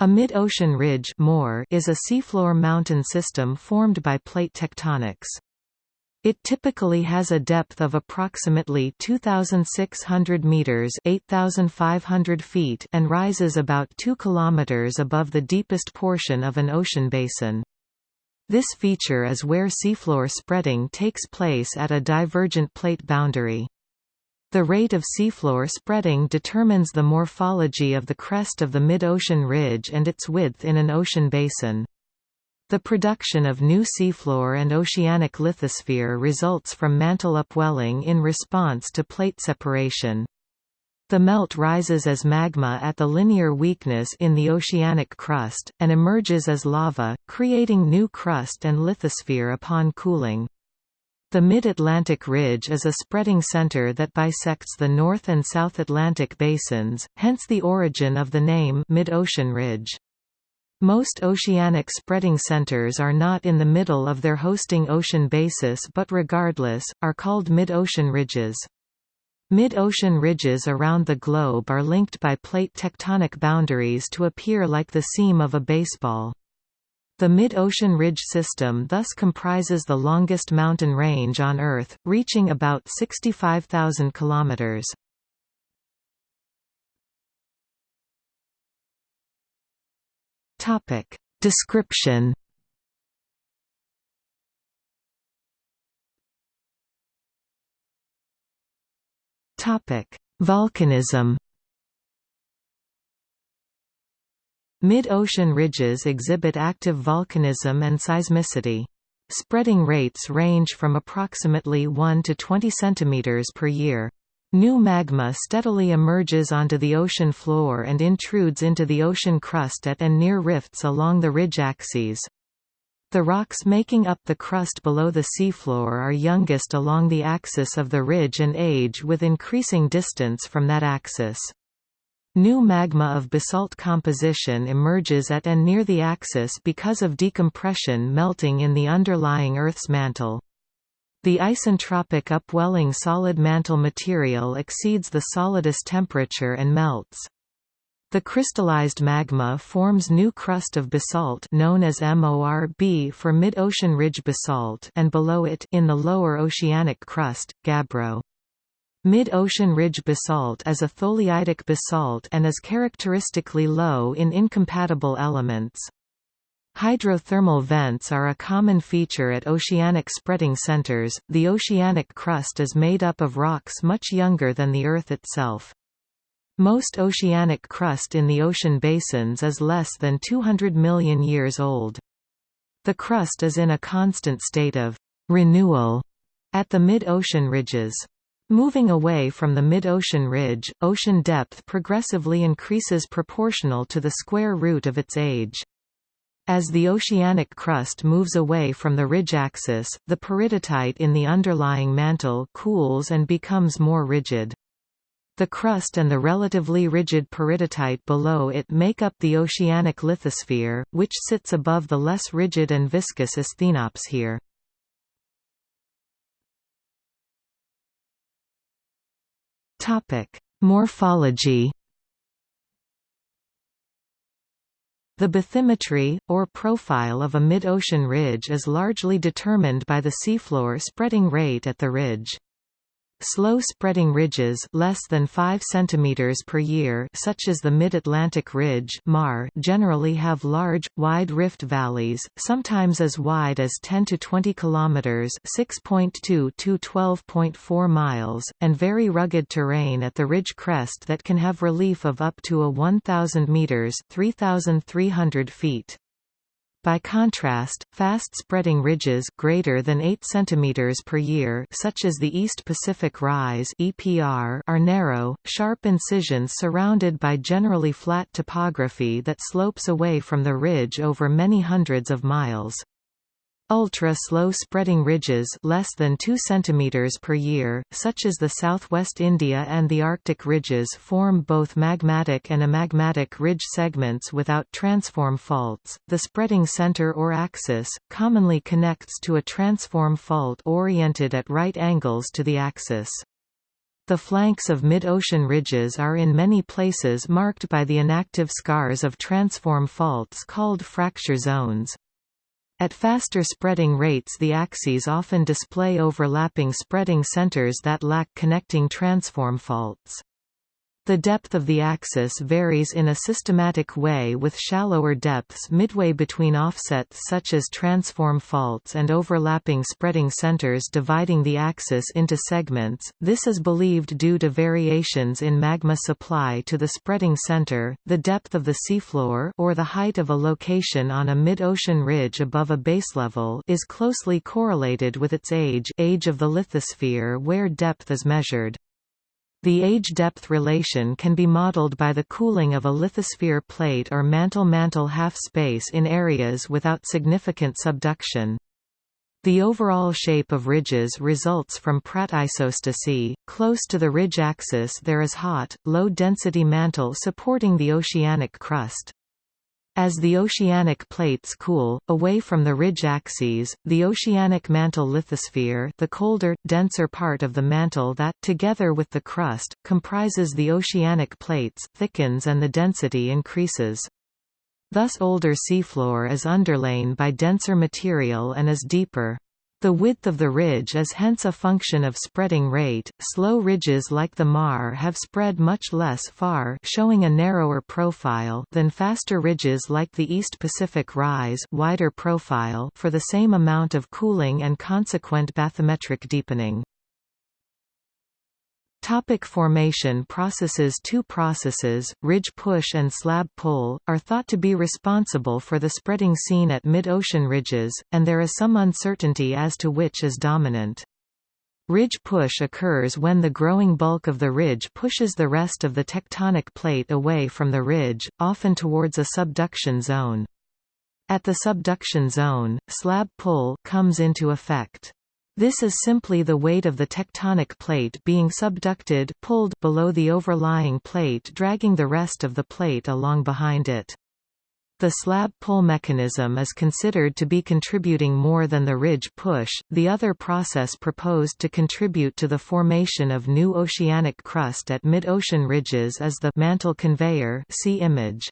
A mid-ocean ridge is a seafloor mountain system formed by plate tectonics. It typically has a depth of approximately 2,600 meters (8,500 feet) and rises about 2 kilometers above the deepest portion of an ocean basin. This feature is where seafloor spreading takes place at a divergent plate boundary. The rate of seafloor spreading determines the morphology of the crest of the mid-ocean ridge and its width in an ocean basin. The production of new seafloor and oceanic lithosphere results from mantle upwelling in response to plate separation. The melt rises as magma at the linear weakness in the oceanic crust, and emerges as lava, creating new crust and lithosphere upon cooling. The Mid-Atlantic Ridge is a spreading center that bisects the North and South Atlantic basins, hence the origin of the name Mid-Ocean Ridge. Most oceanic spreading centers are not in the middle of their hosting ocean basis but regardless, are called mid-ocean ridges. Mid-ocean ridges around the globe are linked by plate tectonic boundaries to appear like the seam of a baseball. The mid-ocean ridge system thus comprises the longest mountain range on Earth, reaching about 65,000 kilometers. Topic Description Topic Volcanism Mid-ocean ridges exhibit active volcanism and seismicity. Spreading rates range from approximately 1 to 20 cm per year. New magma steadily emerges onto the ocean floor and intrudes into the ocean crust at and near rifts along the ridge axes. The rocks making up the crust below the seafloor are youngest along the axis of the ridge and age with increasing distance from that axis. New magma of basalt composition emerges at and near the axis because of decompression melting in the underlying Earth's mantle. The isentropic upwelling solid mantle material exceeds the solidus temperature and melts. The crystallized magma forms new crust of basalt known as MORB for mid-ocean ridge basalt and below it in the lower oceanic crust, gabbro. Mid-ocean ridge basalt is a tholeiitic basalt and is characteristically low in incompatible elements. Hydrothermal vents are a common feature at oceanic spreading centers. The oceanic crust is made up of rocks much younger than the Earth itself. Most oceanic crust in the ocean basins is less than 200 million years old. The crust is in a constant state of renewal at the mid-ocean ridges. Moving away from the mid-ocean ridge, ocean depth progressively increases proportional to the square root of its age. As the oceanic crust moves away from the ridge axis, the peridotite in the underlying mantle cools and becomes more rigid. The crust and the relatively rigid peridotite below it make up the oceanic lithosphere, which sits above the less rigid and viscous asthenops Topic: Morphology. The bathymetry, or profile of a mid-ocean ridge is largely determined by the seafloor spreading rate at the ridge. Slow-spreading ridges less than 5 cm per year such as the Mid-Atlantic Ridge MAR generally have large, wide rift valleys, sometimes as wide as 10 to 20 km 6.2 to 12.4 miles, and very rugged terrain at the ridge crest that can have relief of up to a 1,000 metres 3,300 feet. By contrast, fast-spreading ridges greater than 8 cm per year such as the East Pacific Rise EPR are narrow, sharp incisions surrounded by generally flat topography that slopes away from the ridge over many hundreds of miles. Ultra-slow spreading ridges less than 2 cm per year, such as the southwest India and the Arctic ridges form both magmatic and amagmatic ridge segments without transform faults. The spreading center or axis, commonly connects to a transform fault oriented at right angles to the axis. The flanks of mid-ocean ridges are in many places marked by the inactive scars of transform faults called fracture zones. At faster spreading rates the axes often display overlapping spreading centers that lack connecting transform faults. The depth of the axis varies in a systematic way with shallower depths midway between offsets such as transform faults and overlapping spreading centers dividing the axis into segments. This is believed due to variations in magma supply to the spreading center, the depth of the seafloor or the height of a location on a mid-ocean ridge above a baselevel is closely correlated with its age, age of the lithosphere where depth is measured. The age-depth relation can be modeled by the cooling of a lithosphere plate or mantle-mantle half-space in areas without significant subduction. The overall shape of ridges results from Pratt isostasy. Close to the ridge axis there is hot, low-density mantle supporting the oceanic crust. As the oceanic plates cool, away from the ridge axes, the oceanic mantle lithosphere the colder, denser part of the mantle that, together with the crust, comprises the oceanic plates, thickens and the density increases. Thus older seafloor is underlain by denser material and is deeper. The width of the ridge is hence a function of spreading rate. Slow ridges like the Mar have spread much less far, showing a narrower profile than faster ridges like the East Pacific Rise, wider profile for the same amount of cooling and consequent bathymetric deepening. Topic formation processes Two processes, ridge push and slab pull, are thought to be responsible for the spreading seen at mid-ocean ridges, and there is some uncertainty as to which is dominant. Ridge push occurs when the growing bulk of the ridge pushes the rest of the tectonic plate away from the ridge, often towards a subduction zone. At the subduction zone, slab pull comes into effect. This is simply the weight of the tectonic plate being subducted pulled below the overlying plate dragging the rest of the plate along behind it. The slab pull mechanism is considered to be contributing more than the ridge push. The other process proposed to contribute to the formation of new oceanic crust at mid-ocean ridges is the mantle conveyor see image.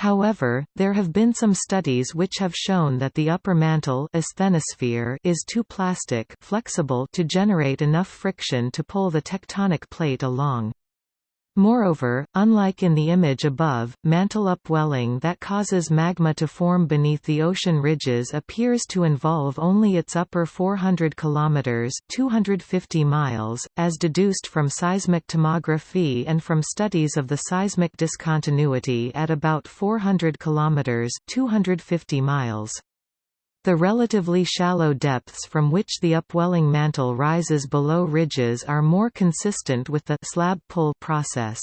However, there have been some studies which have shown that the upper mantle asthenosphere is too plastic flexible to generate enough friction to pull the tectonic plate along. Moreover, unlike in the image above, mantle upwelling that causes magma to form beneath the ocean ridges appears to involve only its upper 400 kilometers (250 miles), as deduced from seismic tomography and from studies of the seismic discontinuity at about 400 kilometers (250 miles). The relatively shallow depths from which the upwelling mantle rises below ridges are more consistent with the slab pull process.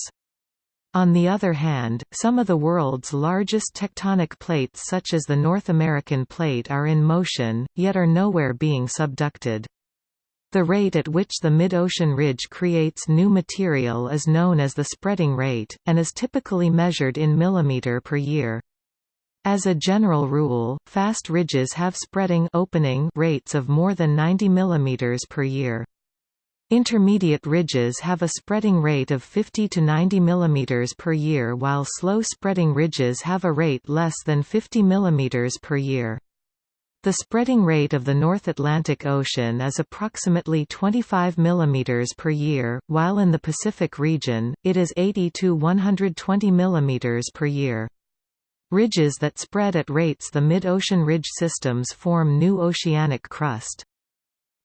On the other hand, some of the world's largest tectonic plates such as the North American plate are in motion, yet are nowhere being subducted. The rate at which the mid-ocean ridge creates new material is known as the spreading rate, and is typically measured in millimeter per year. As a general rule, fast ridges have spreading opening rates of more than 90 mm per year. Intermediate ridges have a spreading rate of 50 to 90 mm per year while slow spreading ridges have a rate less than 50 mm per year. The spreading rate of the North Atlantic Ocean is approximately 25 mm per year, while in the Pacific region, it is 80 to 120 mm per year. Ridges that spread at rates the mid-ocean ridge systems form new oceanic crust.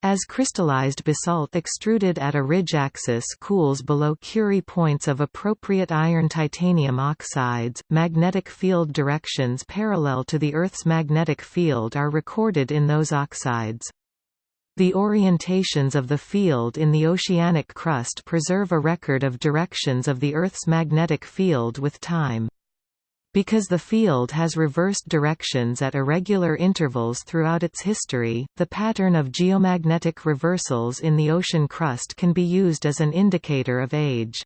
As crystallized basalt extruded at a ridge axis cools below Curie points of appropriate iron-titanium oxides, magnetic field directions parallel to the Earth's magnetic field are recorded in those oxides. The orientations of the field in the oceanic crust preserve a record of directions of the Earth's magnetic field with time. Because the field has reversed directions at irregular intervals throughout its history, the pattern of geomagnetic reversals in the ocean crust can be used as an indicator of age.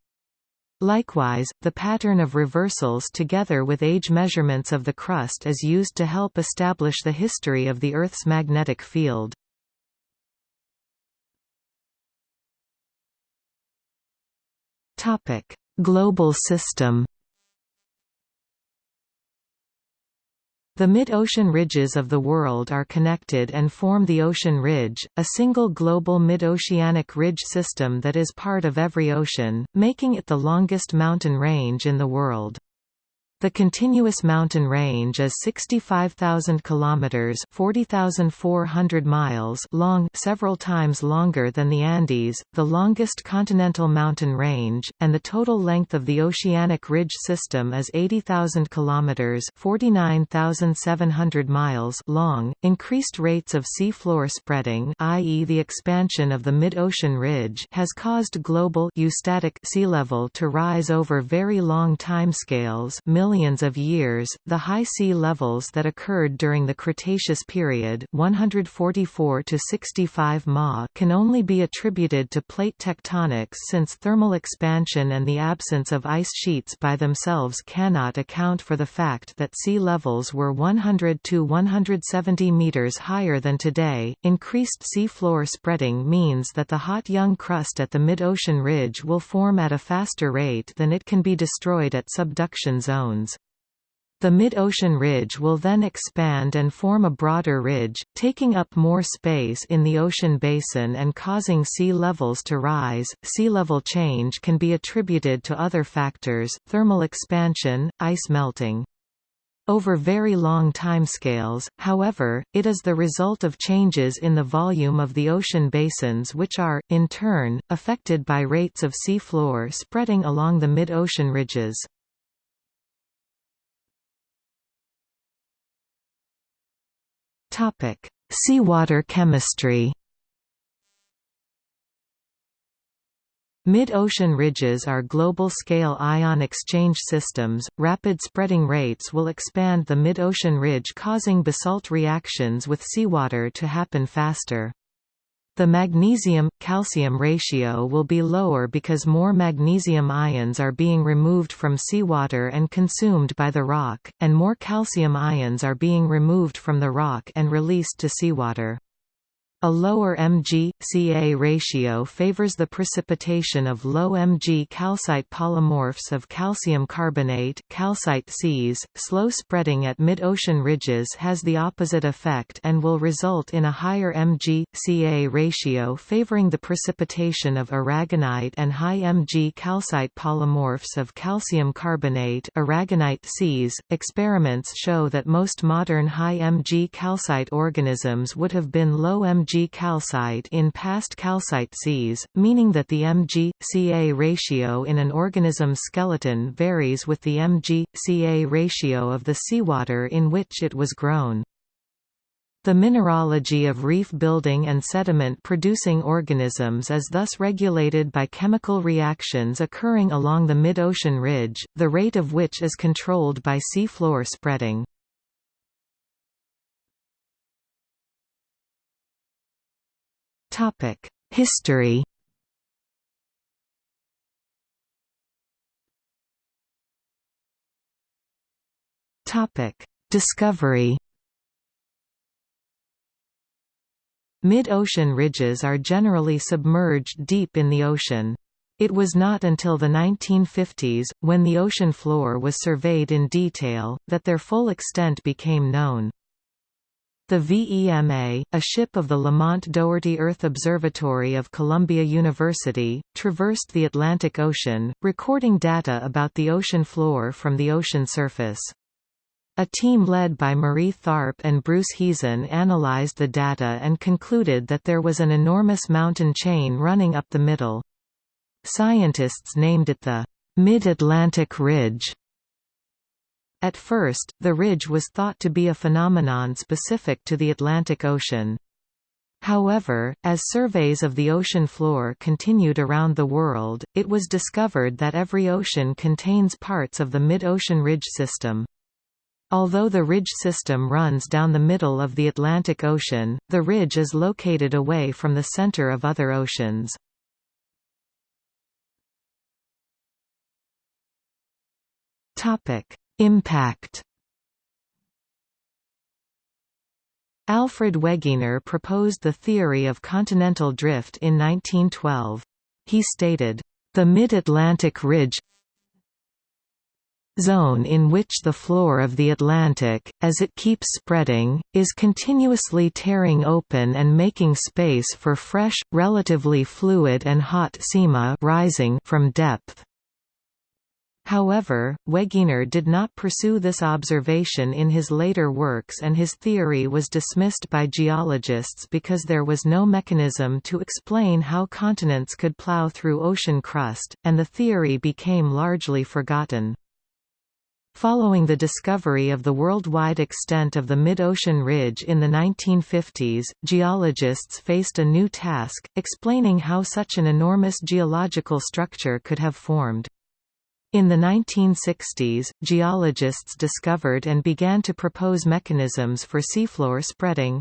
Likewise, the pattern of reversals together with age measurements of the crust is used to help establish the history of the Earth's magnetic field. Global system The mid-ocean ridges of the world are connected and form the ocean ridge, a single global mid-oceanic ridge system that is part of every ocean, making it the longest mountain range in the world. The continuous mountain range is 65,000 kilometers, 40,400 miles long, several times longer than the Andes, the longest continental mountain range, and the total length of the oceanic ridge system is 80,000 kilometers, 49,700 miles long. Increased rates of seafloor spreading, i.e. the expansion of the mid-ocean ridge, has caused global eustatic sea level to rise over very long timescales, millions of years. The high sea levels that occurred during the Cretaceous period, 144 to 65 Ma, can only be attributed to plate tectonics since thermal expansion and the absence of ice sheets by themselves cannot account for the fact that sea levels were 100 to 170 meters higher than today. Increased seafloor spreading means that the hot young crust at the mid-ocean ridge will form at a faster rate than it can be destroyed at subduction zones. The mid-ocean ridge will then expand and form a broader ridge, taking up more space in the ocean basin and causing sea levels to rise. Sea level change can be attributed to other factors, thermal expansion, ice melting. Over very long timescales, however, it is the result of changes in the volume of the ocean basins which are, in turn, affected by rates of sea floor spreading along the mid-ocean ridges. Topic: Seawater chemistry. Mid-ocean ridges are global-scale ion exchange systems. Rapid spreading rates will expand the mid-ocean ridge causing basalt reactions with seawater to happen faster. The magnesium-calcium ratio will be lower because more magnesium ions are being removed from seawater and consumed by the rock, and more calcium ions are being removed from the rock and released to seawater. A lower Mg-Ca ratio favors the precipitation of low Mg calcite polymorphs of calcium carbonate calcite seas. .Slow spreading at mid-ocean ridges has the opposite effect and will result in a higher Mg-Ca ratio favoring the precipitation of aragonite and high Mg calcite polymorphs of calcium carbonate aragonite seas. Experiments show that most modern high Mg calcite organisms would have been low Mg Mg calcite in past calcite seas, meaning that the Mg-Ca ratio in an organism's skeleton varies with the Mg-Ca ratio of the seawater in which it was grown. The mineralogy of reef-building and sediment-producing organisms is thus regulated by chemical reactions occurring along the mid-ocean ridge, the rate of which is controlled by seafloor spreading. History Discovery Mid-ocean ridges are generally submerged deep in the ocean. It was not until the 1950s, when the ocean floor was surveyed in detail, that their full extent became known. The VEMA, a ship of the Lamont Doherty Earth Observatory of Columbia University, traversed the Atlantic Ocean, recording data about the ocean floor from the ocean surface. A team led by Marie Tharp and Bruce Heezen analyzed the data and concluded that there was an enormous mountain chain running up the middle. Scientists named it the Mid-Atlantic Ridge at first, the ridge was thought to be a phenomenon specific to the Atlantic Ocean. However, as surveys of the ocean floor continued around the world, it was discovered that every ocean contains parts of the mid-ocean ridge system. Although the ridge system runs down the middle of the Atlantic Ocean, the ridge is located away from the center of other oceans. Impact Alfred Wegener proposed the theory of continental drift in 1912. He stated, The Mid-Atlantic Ridge zone in which the floor of the Atlantic, as it keeps spreading, is continuously tearing open and making space for fresh, relatively fluid and hot sima rising from depth. However, Wegener did not pursue this observation in his later works and his theory was dismissed by geologists because there was no mechanism to explain how continents could plow through ocean crust, and the theory became largely forgotten. Following the discovery of the worldwide extent of the mid-ocean ridge in the 1950s, geologists faced a new task, explaining how such an enormous geological structure could have formed. In the 1960s, geologists discovered and began to propose mechanisms for seafloor spreading.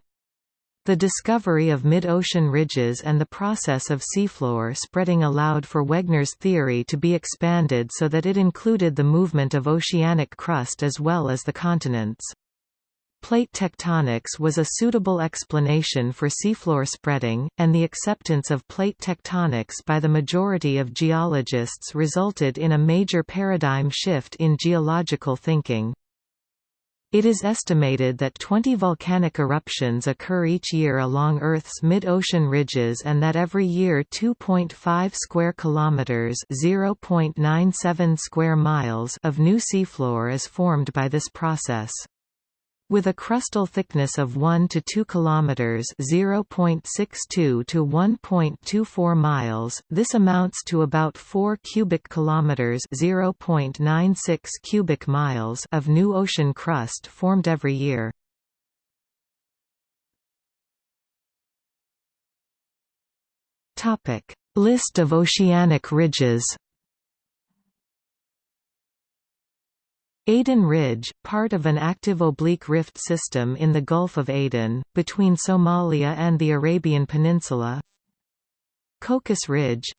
The discovery of mid-ocean ridges and the process of seafloor spreading allowed for Wegener's theory to be expanded so that it included the movement of oceanic crust as well as the continents. Plate tectonics was a suitable explanation for seafloor spreading, and the acceptance of plate tectonics by the majority of geologists resulted in a major paradigm shift in geological thinking. It is estimated that 20 volcanic eruptions occur each year along Earth's mid-ocean ridges and that every year 2.5 square kilometers, 0.97 square miles of new seafloor is formed by this process. With a crustal thickness of 1 to 2 kilometers (0.62 to 1.24 miles), this amounts to about 4 cubic kilometers (0.96 cubic miles) of new ocean crust formed every year. Topic: List of oceanic ridges. Aden Ridge, part of an active oblique rift system in the Gulf of Aden, between Somalia and the Arabian Peninsula. Cocos Ridge.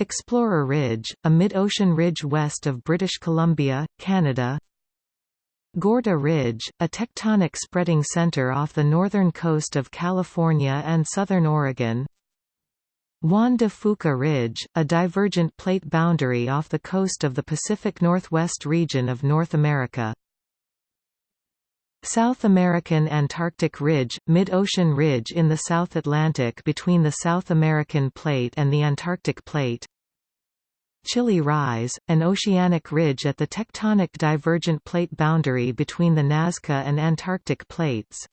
Explorer Ridge, a mid-ocean ridge west of British Columbia, Canada. Gorda Ridge, a tectonic spreading center off the northern coast of California and southern Oregon Juan de Fuca Ridge, a divergent plate boundary off the coast of the Pacific Northwest region of North America. South American Antarctic Ridge, mid-ocean ridge in the South Atlantic between the South American Plate and the Antarctic Plate. Chile Rise, an oceanic ridge at the tectonic divergent plate boundary between the Nazca and Antarctic plates.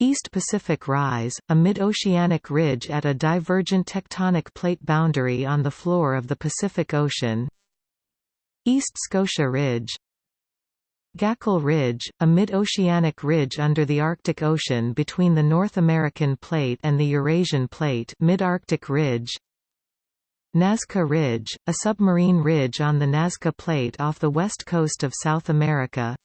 East Pacific Rise, a mid-oceanic ridge at a divergent tectonic plate boundary on the floor of the Pacific Ocean. East Scotia Ridge. Gakkel Ridge, a mid-oceanic ridge under the Arctic Ocean between the North American Plate and the Eurasian Plate Mid-Arctic Ridge. Nazca Ridge, a submarine ridge on the Nazca Plate off the west coast of South America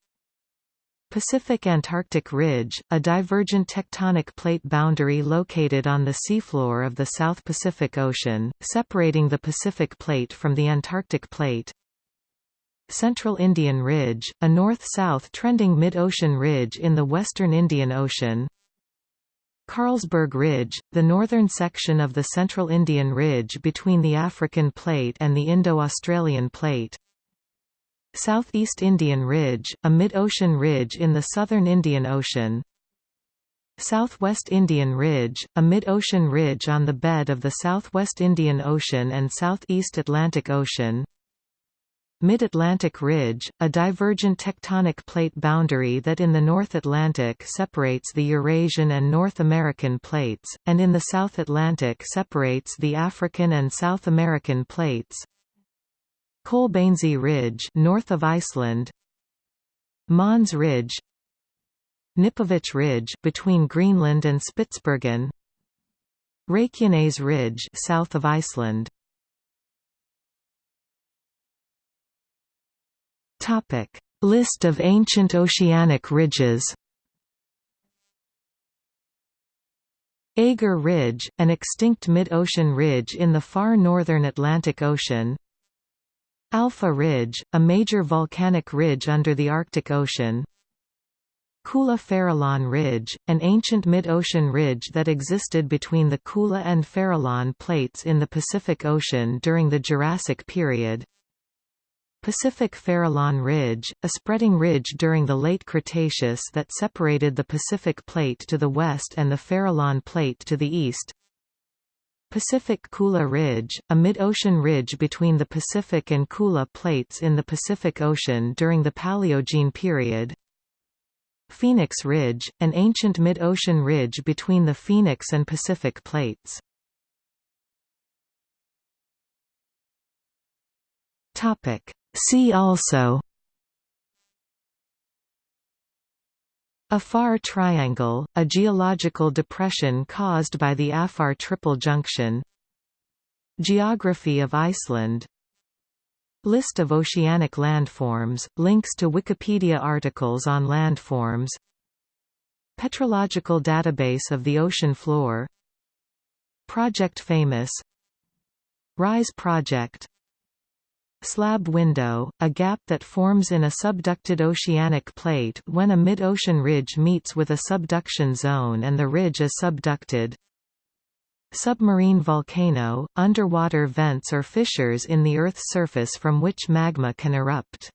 Pacific-Antarctic Ridge, a divergent tectonic plate boundary located on the seafloor of the South Pacific Ocean, separating the Pacific Plate from the Antarctic Plate. Central Indian Ridge, a north-south trending mid-ocean ridge in the western Indian Ocean. Carlsberg Ridge, the northern section of the Central Indian Ridge between the African Plate and the Indo-Australian Plate. Southeast Indian Ridge, a mid-ocean ridge in the southern Indian Ocean. Southwest Indian Ridge, a mid-ocean ridge on the bed of the Southwest Indian Ocean and Southeast Atlantic Ocean. Mid-Atlantic Ridge, a divergent tectonic plate boundary that in the North Atlantic separates the Eurasian and North American plates, and in the South Atlantic separates the African and South American plates Kolbeinsey Ridge north of Iceland. Mohns Ridge. Knipovich Ridge between Greenland and Spitsbergen. Reykjanes Ridge south of Iceland. Topic. List of ancient oceanic ridges. Aegir Ridge, an extinct mid-ocean ridge in the far northern Atlantic Ocean Alpha Ridge, a major volcanic ridge under the Arctic Ocean Kula Farallon Ridge, an ancient mid-ocean ridge that existed between the Kula and Farallon plates in the Pacific Ocean during the Jurassic period. Pacific Farallon Ridge, a spreading ridge during the late Cretaceous that separated the Pacific Plate to the west and the Farallon Plate to the east. Pacific Kula Ridge, a mid-ocean ridge between the Pacific and Kula plates in the Pacific Ocean during the Paleogene period. Phoenix Ridge, an ancient mid-ocean ridge between the Phoenix and Pacific plates. See also Afar Triangle, a geological depression caused by the Afar Triple Junction. Geography of Iceland. List of oceanic landforms, links to Wikipedia articles on landforms. Petrological database of the ocean floor. Project Famous. RISE project Slab window, a gap that forms in a subducted oceanic plate when a mid-ocean ridge meets with a subduction zone and the ridge is subducted Submarine volcano, underwater vents or fissures in the Earth's surface from which magma can erupt.